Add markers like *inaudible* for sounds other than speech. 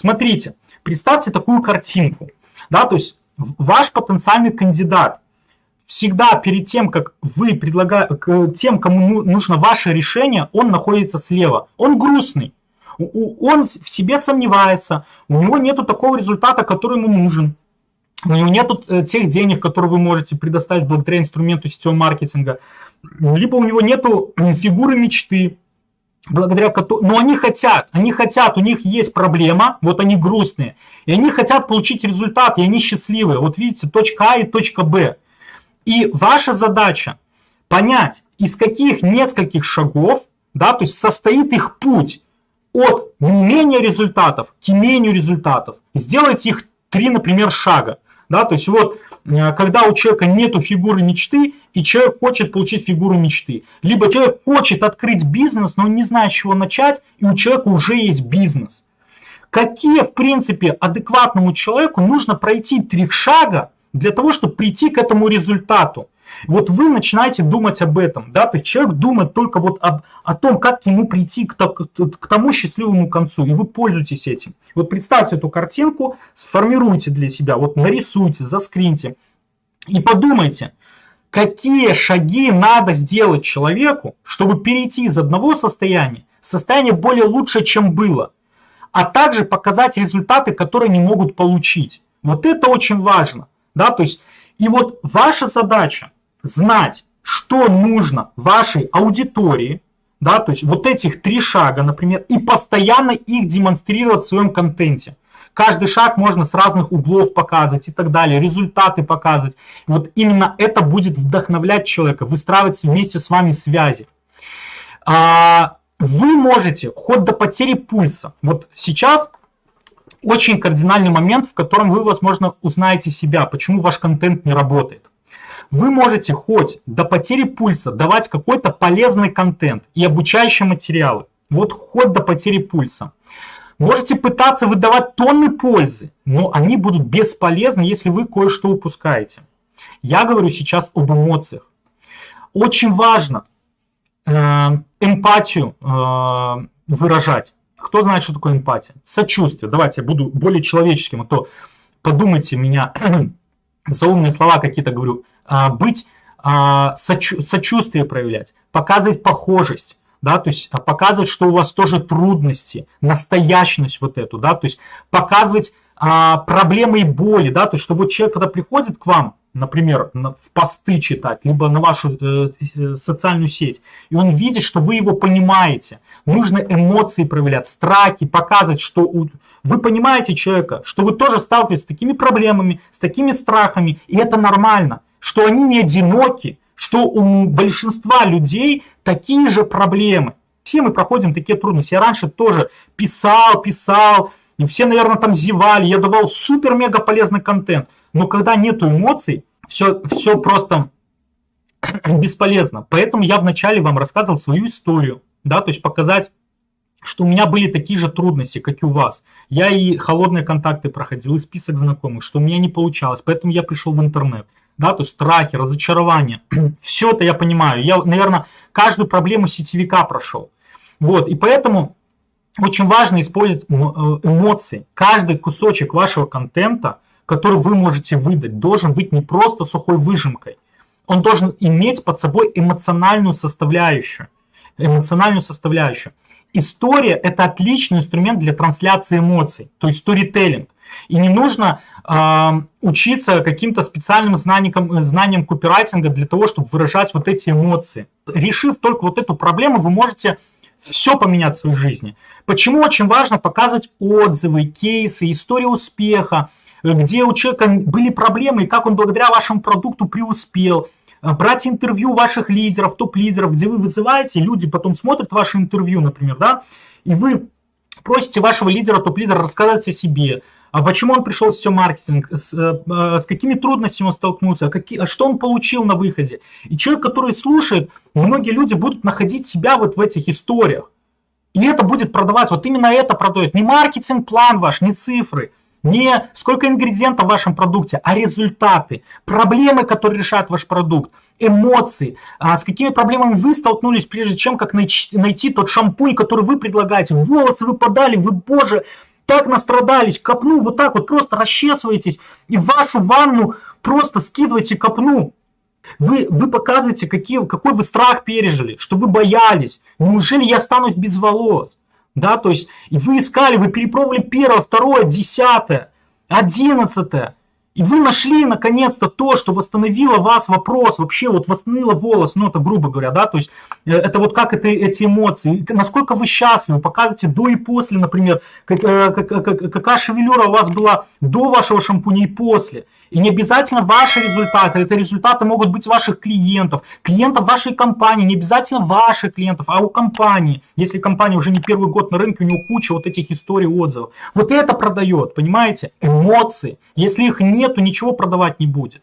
Смотрите, представьте такую картинку. Да, то есть ваш потенциальный кандидат всегда перед тем, как вы предлагаете, тем, кому ну, нужно ваше решение, он находится слева. Он грустный, он в себе сомневается, у него нету такого результата, который ему нужен. У него нету э, тех денег, которые вы можете предоставить благодаря инструменту сетевого маркетинга. Либо у него нету фигуры мечты, благодаря которой... Но они хотят, они хотят, у них есть проблема, вот они грустные, и они хотят получить результат, и они счастливые. Вот видите, точка А и точка Б. И ваша задача понять, из каких нескольких шагов, да, то есть состоит их путь от неимения результатов к имению результатов. Сделайте их три, например, шага. Да, то есть вот, э, когда у человека нету фигуры мечты, и человек хочет получить фигуру мечты. Либо человек хочет открыть бизнес, но он не знает, с чего начать, и у человека уже есть бизнес. Какие, в принципе, адекватному человеку нужно пройти три шага для того, чтобы прийти к этому результату? Вот вы начинаете думать об этом, да, то есть человек думает только вот об, о том, как ему прийти к, к тому счастливому концу, и вы пользуетесь этим. Вот представьте эту картинку, сформируйте для себя, вот нарисуйте, заскриньте и подумайте, какие шаги надо сделать человеку, чтобы перейти из одного состояния в состояние более лучше, чем было, а также показать результаты, которые не могут получить. Вот это очень важно. Да? То есть, и вот ваша задача знать, что нужно вашей аудитории, да, то есть вот этих три шага, например, и постоянно их демонстрировать в своем контенте. Каждый шаг можно с разных углов показывать и так далее, результаты показывать. Вот именно это будет вдохновлять человека, выстраивать вместе с вами связи. А, вы можете хоть до потери пульса. Вот сейчас очень кардинальный момент, в котором вы, возможно, узнаете себя, почему ваш контент не работает вы можете хоть до потери пульса давать какой-то полезный контент и обучающие материалы. Вот хоть до потери пульса. Можете пытаться выдавать тонны пользы, но они будут бесполезны, если вы кое-что упускаете. Я говорю сейчас об эмоциях. Очень важно э, эмпатию э, выражать. Кто знает, что такое эмпатия? Сочувствие. Давайте я буду более человеческим, а то подумайте меня *clears throat* за умные слова какие-то говорю. А, быть, а, сочувствие проявлять, показывать похожесть, да, то есть а, показывать, что у вас тоже трудности, настоящность вот эту, да, то есть показывать а, проблемы и боли, да, то есть что вот человек, когда приходит к вам, например, в посты читать, либо на вашу э, э, социальную сеть, и он видит, что вы его понимаете, нужно эмоции проявлять, страхи, показывать, что у, вы понимаете человека, что вы тоже сталкиваетесь с такими проблемами, с такими страхами, и это нормально что они не одиноки, что у большинства людей такие же проблемы. Все мы проходим такие трудности. Я раньше тоже писал, писал, и все, наверное, там зевали, я давал супер-мега полезный контент. Но когда нету эмоций, все, все просто *clears throat* бесполезно. Поэтому я вначале вам рассказывал свою историю, да, то есть показать, что у меня были такие же трудности, как и у вас. Я и холодные контакты проходил, и список знакомых, что у меня не получалось, поэтому я пришел в интернет да, то есть страхи, разочарования. *clears throat* Все это я понимаю. Я, наверное, каждую проблему сетевика прошел. Вот, и поэтому очень важно использовать э, эмоции. Каждый кусочек вашего контента, который вы можете выдать, должен быть не просто сухой выжимкой. Он должен иметь под собой эмоциональную составляющую. Эмоциональную составляющую. История – это отличный инструмент для трансляции эмоций, то есть сторителлинг. И не нужно э, учиться каким-то специальным знаниям, знаниям копирайтинга для того, чтобы выражать вот эти эмоции. Решив только вот эту проблему, вы можете все поменять в своей жизни. Почему очень важно показывать отзывы, кейсы, истории успеха, где у человека были проблемы и как он благодаря вашему продукту преуспел. Брать интервью ваших лидеров, топ-лидеров, где вы вызываете, люди потом смотрят ваше интервью, например, да, и вы просите вашего лидера, топ-лидера рассказать о себе, а почему он пришел в все маркетинг, с, э, с какими трудностями он столкнулся, а, какие, а что он получил на выходе. И человек, который слушает, многие люди будут находить себя вот в этих историях. И это будет продавать, вот именно это продает. Не маркетинг-план ваш, не цифры, не сколько ингредиентов в вашем продукте, а результаты, проблемы, которые решает ваш продукт, эмоции, а с какими проблемами вы столкнулись, прежде чем как найти, тот шампунь, который вы предлагаете. Волосы выпадали, вы, боже, так настрадались, копну, вот так вот просто расчесываетесь, и вашу ванну просто скидываете копну. Вы, вы показываете, какие, какой вы страх пережили, что вы боялись. Неужели я останусь без волос? Да, то есть и вы искали, вы перепробовали первое, второе, десятое, одиннадцатое. И вы нашли наконец-то то, что восстановило вас вопрос, вообще вот восстановило волос, ну это грубо говоря, да, то есть э, это вот как это, эти эмоции, насколько вы счастливы, показывайте до и после, например, как, э, как, как, какая шевелюра у вас была до вашего шампуня и после. И не обязательно ваши результаты, это результаты могут быть ваших клиентов, клиентов вашей компании, не обязательно ваших клиентов, а у компании. Если компания уже не первый год на рынке, у нее куча вот этих историй, отзывов. Вот это продает, понимаете? Эмоции. Если их нет, то ничего продавать не будет.